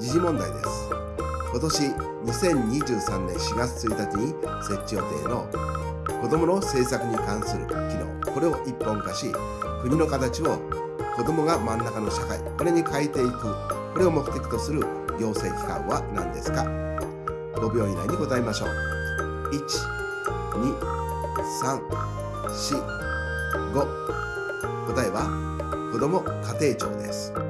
時事問題です。今年2023年4月1日に設置予定の子どもの政策に関する機能。これを一本化し国の形を子どもが真ん中の社会これに変えていくこれを目的とする行政機関は何ですか？5秒以内に答えましょう。1 2 3 4 5答えは子ども家庭庁です。